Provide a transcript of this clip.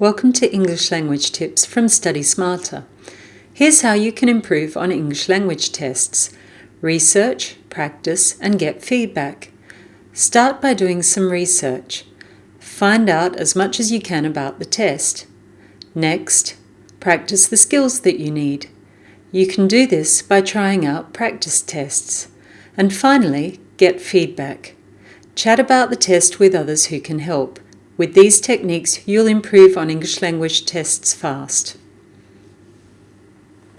Welcome to English Language Tips from Study Smarter. Here's how you can improve on English language tests. Research, practice, and get feedback. Start by doing some research. Find out as much as you can about the test. Next, practice the skills that you need. You can do this by trying out practice tests. And finally, get feedback. Chat about the test with others who can help. With these techniques, you'll improve on English language tests fast.